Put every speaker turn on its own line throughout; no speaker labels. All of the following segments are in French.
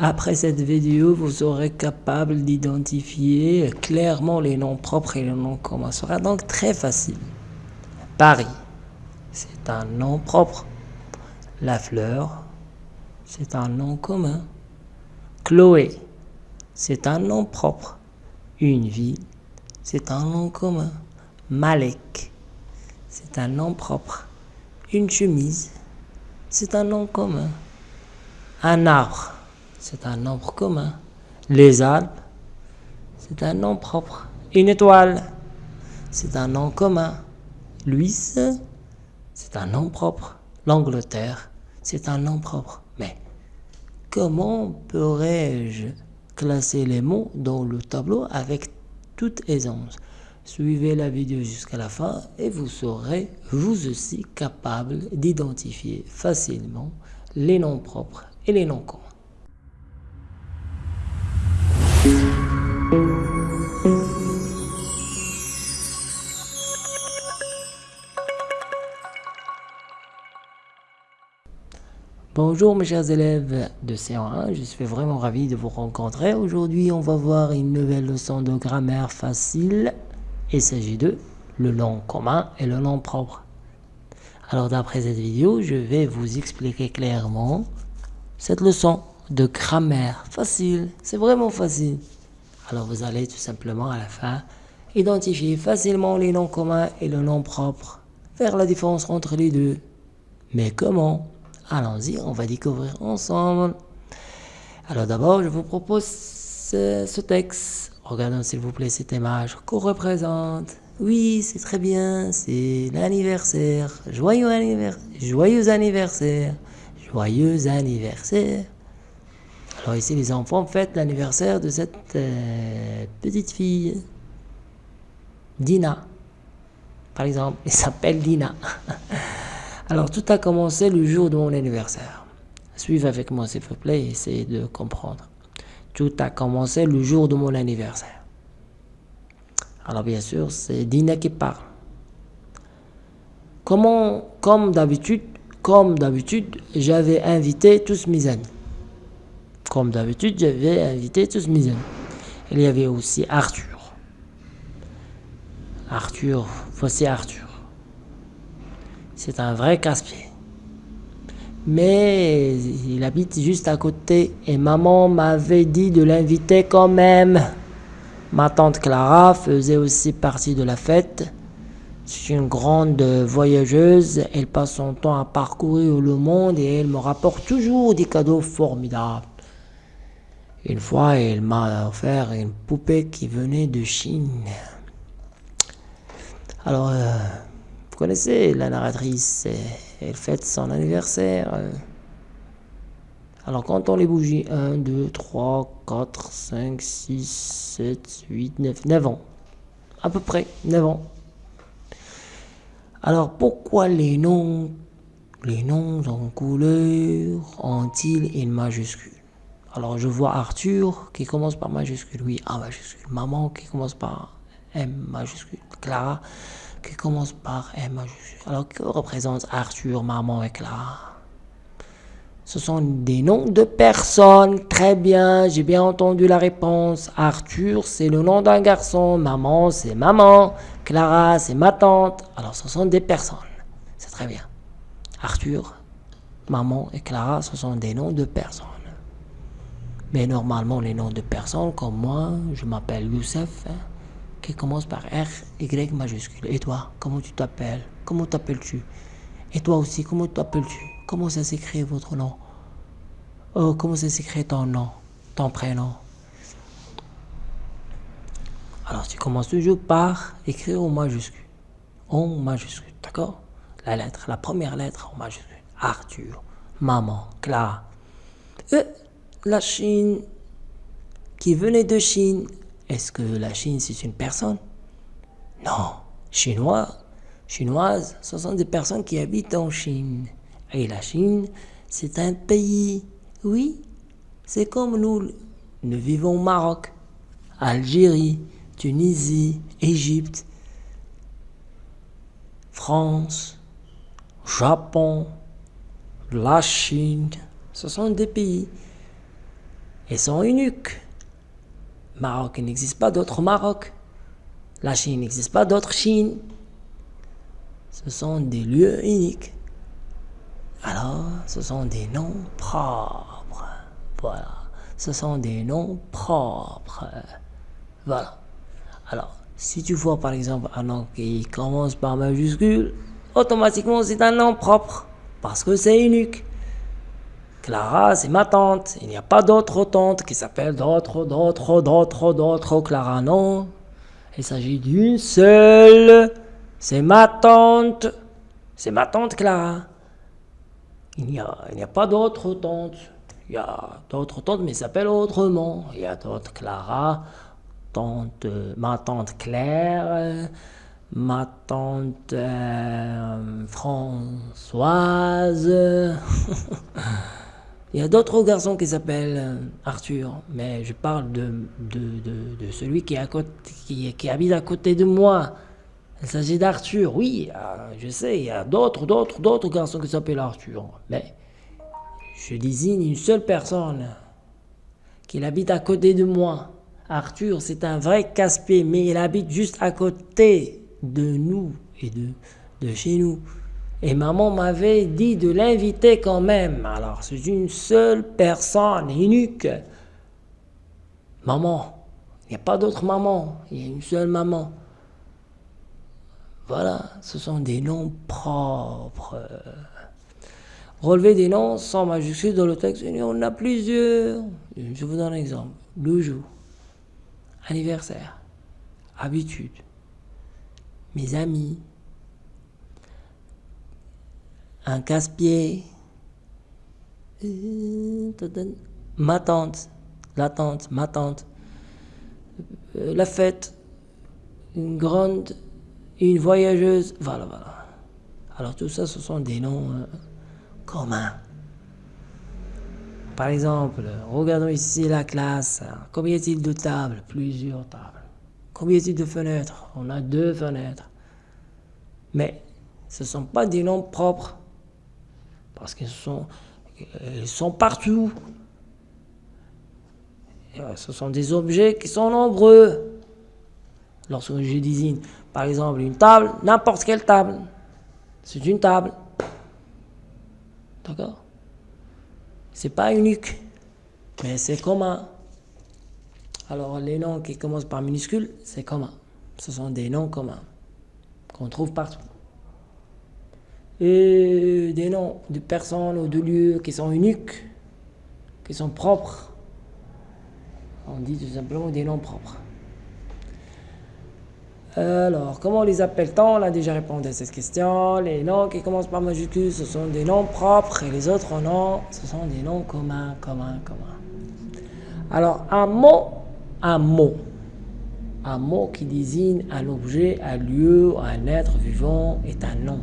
Après cette vidéo, vous serez capable d'identifier clairement les noms propres et les noms communs. Ce sera donc très facile. Paris, c'est un nom propre. La fleur, c'est un nom commun. Chloé, c'est un nom propre. Une ville, c'est un nom commun. Malek, c'est un nom propre. Une chemise, c'est un nom commun. Un arbre, c'est un nombre commun. Les Alpes, c'est un nom propre. Une étoile, c'est un nom commun. Luis, c'est un nom propre. L'Angleterre, c'est un nom propre. Mais comment pourrais-je classer les mots dans le tableau avec toute aisance Suivez la vidéo jusqu'à la fin et vous serez vous aussi capable d'identifier facilement les noms propres et les noms communs. Bonjour mes chers élèves de C1, je suis vraiment ravi de vous rencontrer. Aujourd'hui, on va voir une nouvelle leçon de grammaire facile. Il s'agit de le nom commun et le nom propre. Alors d'après cette vidéo, je vais vous expliquer clairement cette leçon de grammaire facile. C'est vraiment facile. Alors vous allez tout simplement à la fin identifier facilement les noms communs et le nom propre. Faire la différence entre les deux. Mais comment Allons-y, on va découvrir ensemble. Alors d'abord, je vous propose ce, texte. Regardons s'il vous plaît cette image qu'on représente. Oui, c'est très bien, c'est l'anniversaire. Joyeux anniversaire. Joyeux anniversaire. Joyeux anniversaire. Alors ici, les enfants fêtent l'anniversaire de cette euh, petite fille. Dina. Par exemple, elle s'appelle Dina. Alors, tout a commencé le jour de mon anniversaire. Suivez avec moi, s'il vous plaît, essayez de comprendre. Tout a commencé le jour de mon anniversaire. Alors, bien sûr, c'est Dina qui parle. Comment, comme d'habitude, comme d'habitude, j'avais invité tous mes amis. Comme d'habitude, j'avais invité tous mes amis. Il y avait aussi Arthur. Arthur, voici Arthur. C'est un vrai casse-pied. Mais il habite juste à côté et maman m'avait dit de l'inviter quand même. Ma tante Clara faisait aussi partie de la fête. C'est une grande voyageuse. Elle passe son temps à parcourir le monde et elle me rapporte toujours des cadeaux formidables. Une fois, elle m'a offert une poupée qui venait de Chine. Alors, euh, connaissez la narratrice, elle fête son anniversaire. Euh. Alors quand on les bougies, 1, 2, 3, 4, 5, 6, 7, 8, 9, 9 ans. À peu près, 9 ans. Alors pourquoi les noms, les noms en couleur ont-ils une majuscule? Alors je vois Arthur qui commence par majuscule, oui, A majuscule. Maman qui commence par M majuscule. Clara qui commence par M. Alors, que représente Arthur, maman et Clara Ce sont des noms de personnes. Très bien, j'ai bien entendu la réponse. Arthur, c'est le nom d'un garçon. Maman, c'est maman. Clara, c'est ma tante. Alors, ce sont des personnes. C'est très bien. Arthur, maman et Clara, ce sont des noms de personnes. Mais normalement, les noms de personnes, comme moi, je m'appelle Youssef. Hein qui commence par R, Y majuscule. Et toi, comment tu t'appelles? Comment t'appelles-tu? Et toi aussi, comment t'appelles-tu? Comment ça s'écrit votre nom? Oh, comment ça s'écrit ton nom Ton prénom? Alors, tu commences toujours par écrire en majuscule. En majuscule, d'accord? La lettre, la première lettre en majuscule. Arthur, maman, Clara. Euh, la Chine, qui venait de Chine, est-ce que la Chine, c'est une personne? Non. Chinois, chinoises, ce sont des personnes qui habitent en Chine. Et la Chine, c'est un pays. Oui, c'est comme nous. Nous vivons au Maroc, Algérie, Tunisie, Égypte, France, Japon, la Chine. Ce sont des pays. et sont uniques. Maroc, il n'existe pas d'autre Maroc. La Chine, n'existe pas d'autre Chine. Ce sont des lieux uniques. Alors, ce sont des noms propres. Voilà. Ce sont des noms propres. Voilà. Alors, si tu vois par exemple un nom qui commence par majuscule, automatiquement c'est un nom propre. Parce que c'est unique. Clara, c'est ma tante. Il n'y a pas d'autre tante qui s'appelle d'autres, d'autres, d'autres, d'autres Clara. Non. Il s'agit d'une seule. C'est ma tante. C'est ma tante Clara. Il n'y a, a pas d'autres tantes. Il y a d'autres tantes, mais s'appellent autrement. Il y a d'autres Clara, tante, ma tante Claire, ma tante euh, Françoise. Il y a d'autres garçons qui s'appellent euh, Arthur, mais je parle de, celui qui, habite à côté de moi. Il s'agit d'Arthur, oui, je sais, il y a d'autres, d'autres, d'autres garçons qui s'appellent Arthur, mais je désigne une seule personne qui habite à côté de moi. Arthur, c'est un vrai casse-pied, mais il habite juste à côté de nous et de chez nous. Et maman m'avait dit de l'inviter quand même. Alors, c'est une seule personne unique. Maman. Il n'y a pas d'autre maman. Il y a une seule maman. Voilà, ce sont des noms propres. Relever des noms sans majuscule dans le texte, on en a plusieurs. Je vous donne un exemple. Le jour, anniversaire, habitude, mes amis, un casse-pied, ma tante, la tante, ma tante, euh, la fête, une grande, une voyageuse, voilà, voilà. Alors tout ça, ce sont des noms euh, communs. Par exemple, regardons ici la classe. Combien y a-t-il de tables? Plusieurs tables. Combien y a-t-il de fenêtres? On a deux fenêtres. Mais ce ne sont pas des noms propres. Parce qu'ils sont, ils sont partout. Ce sont des objets qui sont nombreux. Lorsque je désigne, par exemple, une table, n'importe quelle table, c'est une table. D'accord? C'est pas unique, mais c'est commun. Alors, les noms qui commencent par minuscules, c'est commun. Ce sont des noms communs qu'on trouve partout et des noms de personnes ou de lieux qui sont uniques, qui sont propres. On dit tout simplement des noms propres. Alors, comment les appelle-t-on? On a déjà répondu à cette question. Les noms qui commencent par majuscule, ce sont des noms propres et les autres noms, ce sont des noms communs, communs, communs. Alors, un mot, un mot. Un mot qui désigne un objet, un lieu, un être vivant est un nom.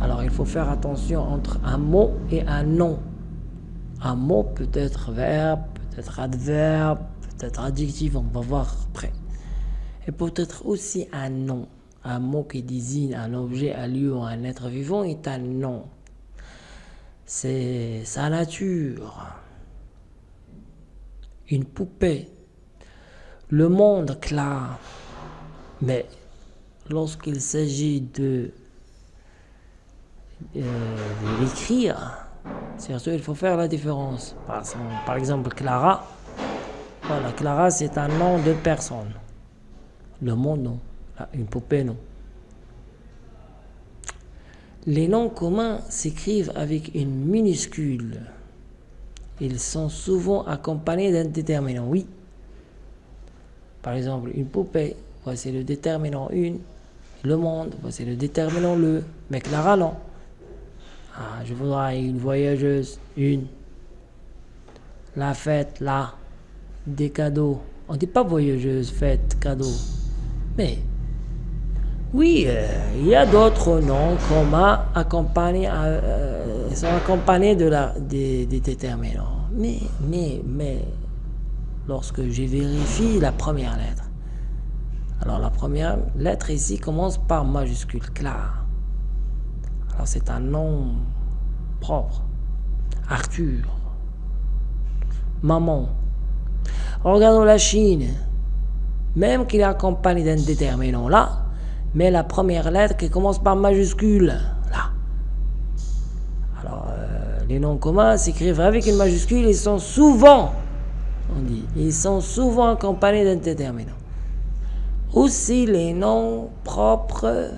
Alors il faut faire attention entre un mot et un nom. Un mot peut être verbe, peut être adverbe, peut être adjectif, on va voir après. Et peut être aussi un nom. Un mot qui désigne un objet, un lieu ou un être vivant est un nom. C'est sa nature. Une poupée. Le monde clair. Mais lorsqu'il s'agit de euh, l'écrire, surtout il faut faire la différence. Par, exemple, Clara, voilà, Clara c'est un nom de personne. Le monde, non. Une poupée, non. Les noms communs s'écrivent avec une minuscule. Ils sont souvent accompagnés d'un déterminant, oui. Par exemple, une poupée, voici le déterminant une. Le monde, voici le déterminant le. Mais Clara, non. Ah, je voudrais une voyageuse, une. La fête, là. Des cadeaux. On dit pas voyageuse, fête, cadeau. Mais, oui, euh, il y a d'autres noms communs accompagnés, euh, sont accompagnés de la, des, des déterminants. Mais, mais, mais, lorsque je vérifie la première lettre, alors la première lettre ici commence par majuscule, clair. Alors c'est un nom propre. Arthur. maman. Regardons la Chine. Même qu'il est accompagné d'un déterminant là, mais la première lettre qui commence par majuscule, là. Alors, euh, les noms communs s'écrivent avec une majuscule, ils sont souvent, on dit, ils sont souvent accompagnés d'un déterminant. Aussi, les noms propres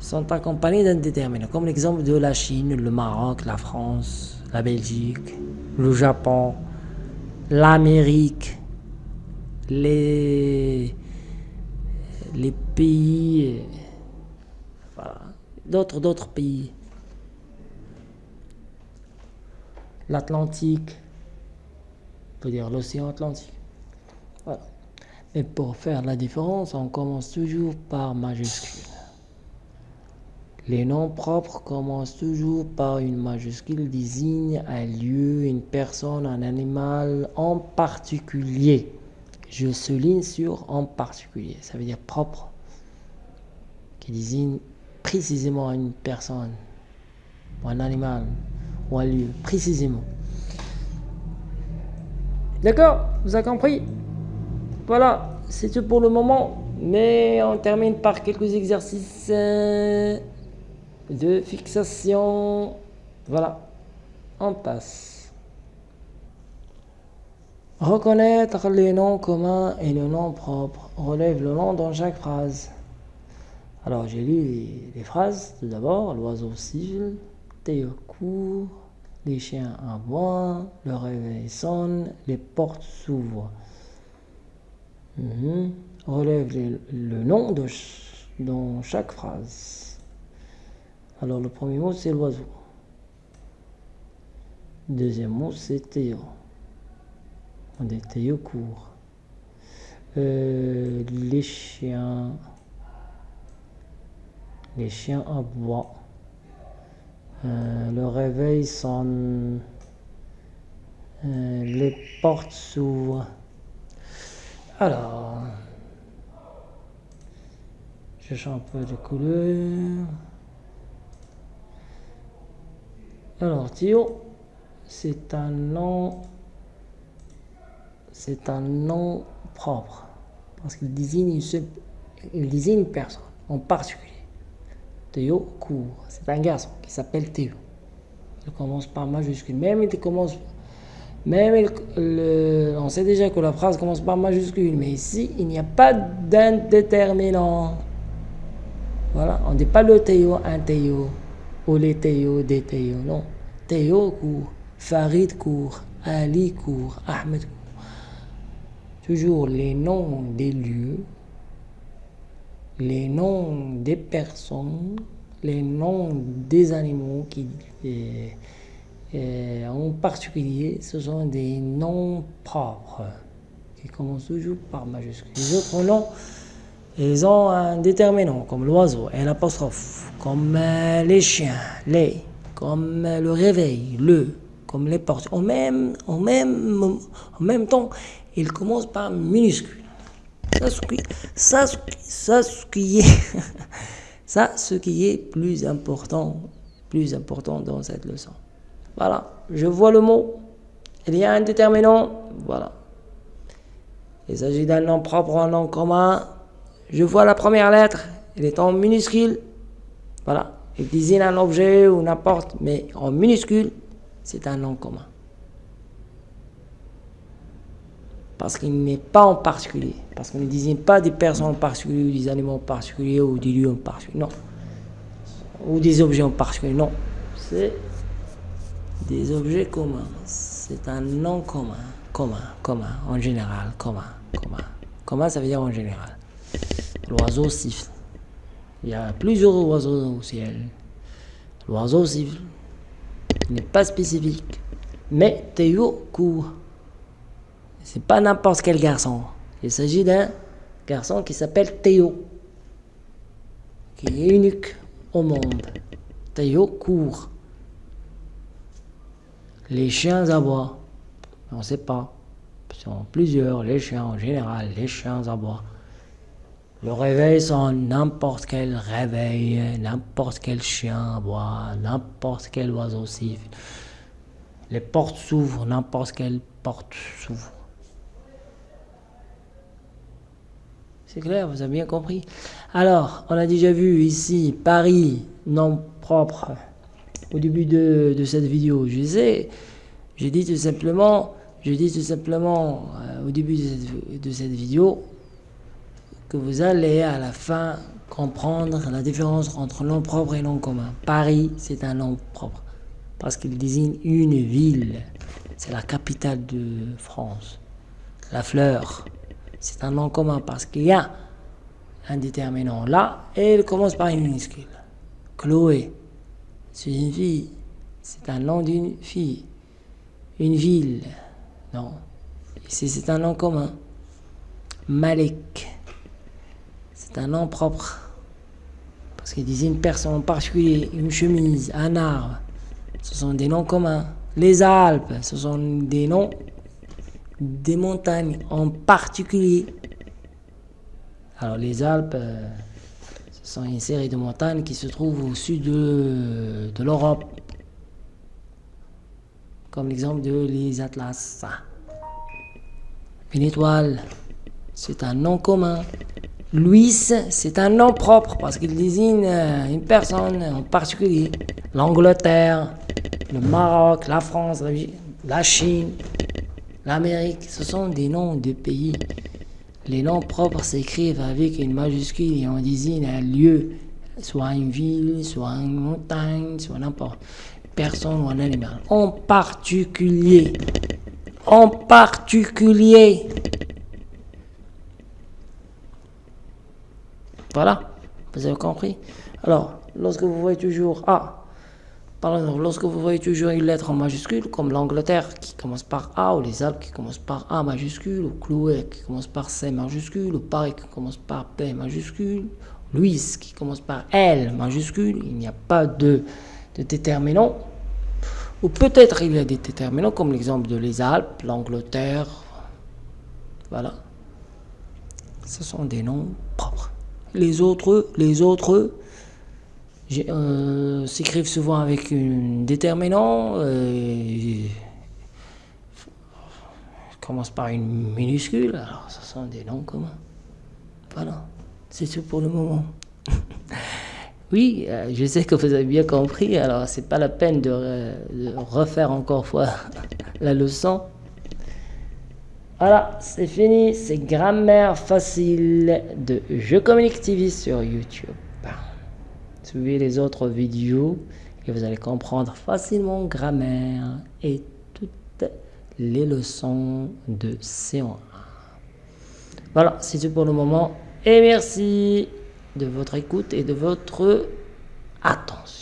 sont accompagnés d'un déterminant, comme l'exemple de la Chine, le Maroc, la France, la Belgique, le Japon, l'Amérique, les, pays, d'autres, d'autres pays, l'Atlantique, dire l'océan Atlantique. Et pour faire la différence, on commence toujours par majuscule. Les noms propres commencent toujours par une majuscule, désigne un lieu, une personne, un animal en particulier. Je souligne sur en particulier, ça veut dire propre, qui désigne précisément une personne, ou un animal, ou un lieu, précisément. D'accord Vous avez compris? Voilà, c'est tout pour le moment, mais on termine par quelques exercices euh, de fixation. Voilà, on passe. Reconnaître les noms communs et les noms propres. Relève le nom dans chaque phrase. Alors j'ai lu les, phrases tout d'abord. L'oiseau siffle, Théo les chiens aboient, le réveil sonne, les portes s'ouvrent. Mhm. Relève le nom dans chaque phrase. Alors le premier mot c'est l'oiseau. Deuxième mot c'est Théo. On dit Théo court. Euh, les chiens. Les chiens aboient. Euh, le réveil sonne. Euh, les portes s'ouvrent. Alors, je change un peu de couleur. Alors, Théo, c'est un nom, c'est un nom propre, parce qu'il désigne, une, il désigne une personne en particulier. Théo court, c'est un garçon qui s'appelle Théo. Il commence par majuscule, même il commence, même on sait déjà que la phrase commence par majuscule, mais ici, il n'y a pas d'indéterminant. Voilà, on ne dit pas le Théo, un Théo les Théo, des Théo, non. Théo court, Farid court, Ali court, Ahmed court. Toujours les noms des lieux, les noms des personnes, les noms des animaux qui, en particulier, ce sont des noms propres qui commencent toujours par majuscule. Les autres noms, ils ont un déterminant, comme l'oiseau, un apostrophe, comme euh, les chiens, les, comme euh, le réveil, le, comme les portes. En même, en même, en même temps, ils commencent par minuscule. Ça, ce qui, ça, ça, ce qui est, ça, ce qui est plus important, plus important dans cette leçon. Voilà, je vois le mot. Il y a un déterminant, voilà. Il s'agit d'un nom propre, un nom commun, je vois la première lettre, elle est en minuscule. Voilà, elle désigne un objet ou n'importe, mais en minuscule, c'est un nom commun. Parce qu'il n'est pas en particulier. Parce qu'on ne désigne pas des personnes en particulier, ou des animaux en particulier, ou des lieux en particulier. Non. Ou des objets en particulier. Non. C'est des objets communs. C'est un nom commun. Commun, commun, en général, commun, commun. Commun, ça veut dire en général. L'oiseau siffle. Il y a plusieurs oiseaux au ciel. L'oiseau siffle. Il n'est pas spécifique. Mais Théo court. C'est pas n'importe quel garçon. Il s'agit d'un garçon qui s'appelle Théo. Qui est unique au monde. Théo court. Les chiens aboient. On ne sait pas. Ils sont plusieurs, les chiens en général, les chiens aboient. Le réveil sonne, n'importe quel réveil, n'importe quel chien aboie, n'importe quel oiseau siffle. Les portes s'ouvrent, n'importe quelle porte s'ouvre. C'est clair, vous avez bien compris. Alors, on a déjà vu ici Paris, nom propre, au début de, cette vidéo. Je sais, j'ai dit tout simplement, je dis tout simplement euh, au début de cette vidéo que vous allez à la fin comprendre la différence entre nom propre et nom commun. Paris, c'est un nom propre parce qu'il désigne une ville. C'est la capitale de France. La fleur, c'est un nom commun parce qu'il y a un déterminant là et il commence par une minuscule. Chloé, c'est une fille. C'est un nom d'une fille. Une ville. Non. C'est un nom commun. Malek, c'est un nom propre. Parce qu'il disait une personne en particulier, une chemise, un arbre. Ce sont des noms communs. Les Alpes, ce sont des noms des montagnes en particulier. Alors les Alpes, euh, ce sont une série de montagnes qui se trouvent au sud de, de l'Europe. Comme l'exemple de les Atlas. Une étoile, c'est un nom commun. Louis, c'est un nom propre parce qu'il désigne euh, une personne en particulier. L'Angleterre, le Maroc, la France, la Chine, l'Amérique, ce sont des noms de pays. Les noms propres s'écrivent avec une majuscule et on désigne un lieu, soit une ville, soit une montagne, soit n'importe personne ou un animal. En particulier, en particulier, Voilà, vous avez compris Alors, lorsque vous voyez toujours A, par exemple, lorsque vous voyez toujours une lettre en majuscule, comme l'Angleterre qui commence par A, ou les Alpes qui commencent par A majuscule, ou Chloé qui commence par C majuscule, ou Paris qui commence par P majuscule, Louise qui commence par L majuscule, il n'y a pas de, de déterminant. Ou peut-être il y a des déterminants comme l'exemple de les Alpes, l'Angleterre. Voilà. Ce sont des noms propres. Les autres, les autres euh, s'écrivent souvent avec un déterminant. Euh, commence par une minuscule, alors ce sont des noms communs. Voilà, c'est tout pour le moment. oui, euh, je sais que vous avez bien compris, alors c'est pas la peine de, de refaire encore fois la leçon. Voilà, c'est fini, c'est grammaire facile de Je communique TV sur YouTube. Suivez les autres vidéos et vous allez comprendre facilement grammaire et toutes les leçons de C1. Voilà, c'est tout pour le moment et merci de votre écoute et de votre attention.